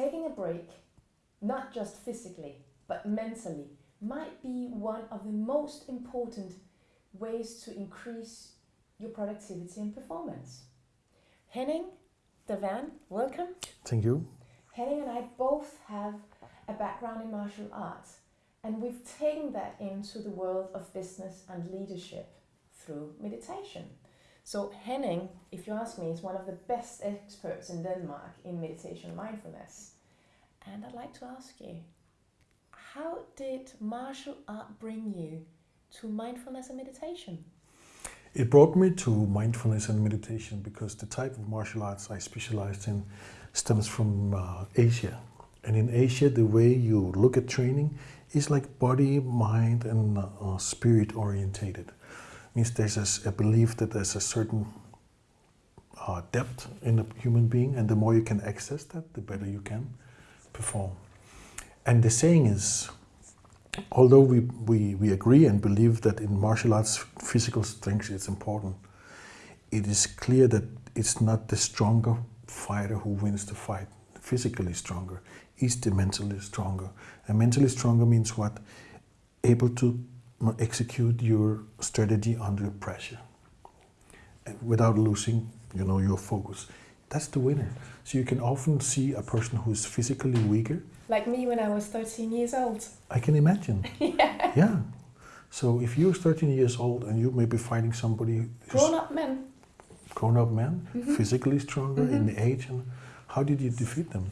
taking a break, not just physically, but mentally, might be one of the most important ways to increase your productivity and performance. Henning, Devan, welcome. Thank you. Henning and I both have a background in martial arts, and we've taken that into the world of business and leadership through meditation. So Henning, if you ask me, is one of the best experts in Denmark in meditation and mindfulness. And I'd like to ask you, how did martial art bring you to mindfulness and meditation? It brought me to mindfulness and meditation because the type of martial arts I specialized in stems from uh, Asia. And in Asia, the way you look at training is like body, mind, and uh, spirit orientated means there's a, a belief that there's a certain uh, depth in a human being, and the more you can access that, the better you can perform. And the saying is, although we, we, we agree and believe that in martial arts physical strength is important, it is clear that it's not the stronger fighter who wins the fight, physically stronger, it's the mentally stronger. And mentally stronger means what? Able to execute your strategy under pressure. Without losing you know your focus. That's the winner. So you can often see a person who's physically weaker. Like me when i was 13 years old. I can imagine. Yeah. Yeah. So if you're 13 years old and you may be fighting somebody grown-up men. Grown-up men mm -hmm. physically stronger mm -hmm. in the age and how did you defeat them?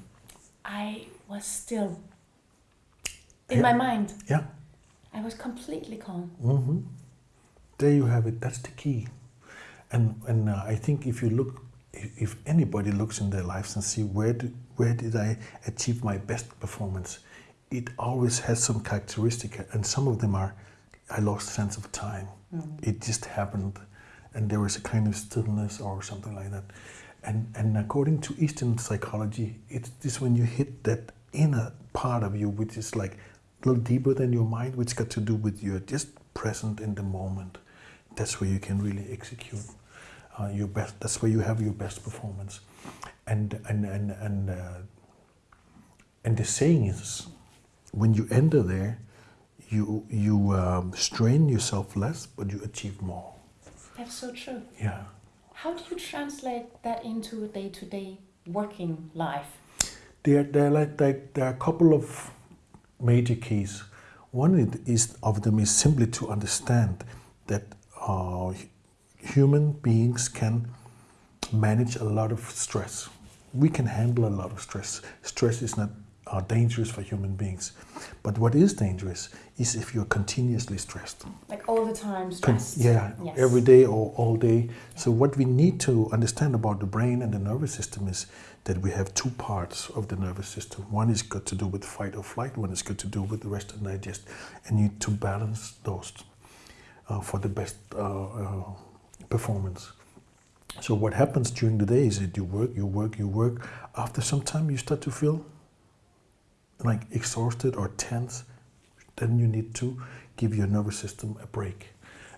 I was still in yeah. my mind. Yeah I was completely calm. Mm -hmm. There you have it. That's the key. And and uh, I think if you look, if anybody looks in their lives and see where did, where did I achieve my best performance, it always has some characteristic, and some of them are, I lost sense of time. Mm -hmm. It just happened, and there was a kind of stillness or something like that. And and according to Eastern psychology, it's this when you hit that inner part of you, which is like little deeper than your mind, which got to do with you're just present in the moment. That's where you can really execute uh, your best. That's where you have your best performance. And and and and uh, and the saying is, when you enter there, you you um, strain yourself less, but you achieve more. That's so true. Yeah. How do you translate that into a day-to-day working life? There, there, like, like, there are a couple of major keys. One is of them is simply to understand that uh, human beings can manage a lot of stress. We can handle a lot of stress. Stress is not uh, dangerous for human beings. But what is dangerous is if you're continuously stressed. Like all the time stressed. yeah, yes. every day or all day. So what we need to understand about the brain and the nervous system is that we have two parts of the nervous system. One is got to do with fight or flight, one is got to do with the rest and digest. And you need to balance those uh, for the best uh, uh, performance. So what happens during the day is that you work, you work, you work. After some time you start to feel like exhausted or tense. Then you need to give your nervous system a break.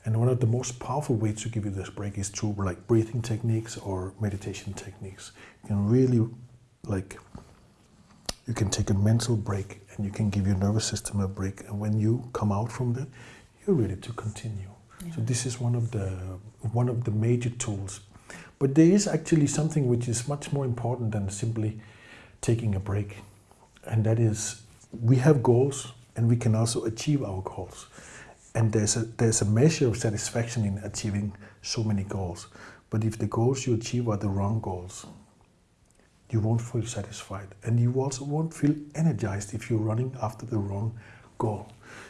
And one of the most powerful ways to give you this break is through like breathing techniques or meditation techniques. You can really like, you can take a mental break and you can give your nervous system a break. And when you come out from that, you're ready to continue. Yeah. So this is one of the one of the major tools. But there is actually something which is much more important than simply taking a break. And that is we have goals and we can also achieve our goals. And there's a there's a measure of satisfaction in achieving so many goals. But if the goals you achieve are the wrong goals you won't feel satisfied. And you also won't feel energized if you're running after the wrong goal.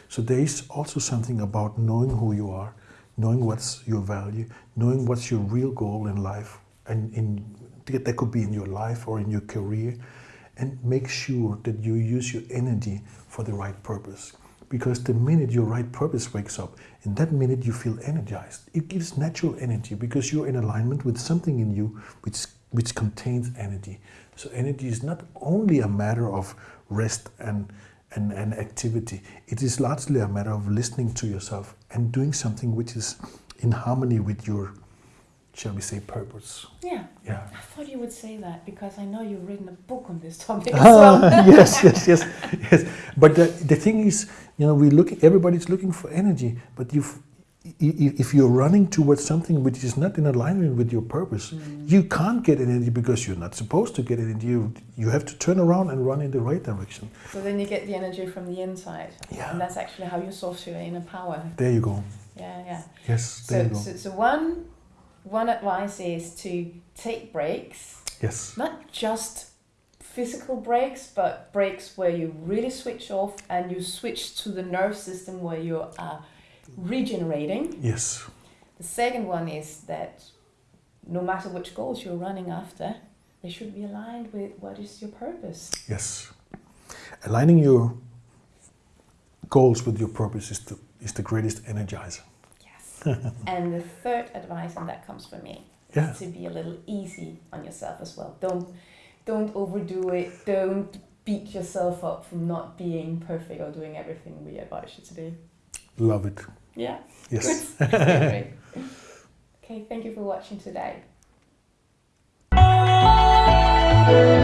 So there is also something about knowing who you are knowing what's your value knowing what's your real goal in life and in that could be in your life or in your career and make sure that you use your energy for the right purpose because the minute your right purpose wakes up, in that minute you feel energized. It gives natural energy because you're in alignment with something in you which, which contains energy. So energy is not only a matter of rest and, and, and activity. It is largely a matter of listening to yourself and doing something which is in harmony with your shall we say, purpose. Yeah. Yeah. I thought you would say that because I know you've written a book on this topic as well. Ah, yes, yes, yes, yes. But the, the thing is, you know, we look. Everybody's looking for energy, but you've, i- if you're running towards something which is not in alignment with your purpose, you can't get energy because you're not supposed to get energy. You you have to turn around and run in the right direction. So then you get the energy from the inside. Yeah. And that's actually how you source your inner power. There you go. Yeah, yeah. Yes, there So, you go. so, so one, one advice is to take breaks, Yes, not just physical breaks, but breaks where you really switch off and you switch to the nerve system where you are regenerating. yes, The second one is that no matter which goals you're running after, they should be aligned with what is your purpose. yes. Aligning your goals with your purpose is the is the greatest energizer. and the third advice, and that comes from me, yeah. is to be a little easy on yourself as well. Don't don't overdo it. Don't beat yourself up for not being perfect or doing everything we advise you to do. Love it. Yeah. Yes. okay, thank you for watching today.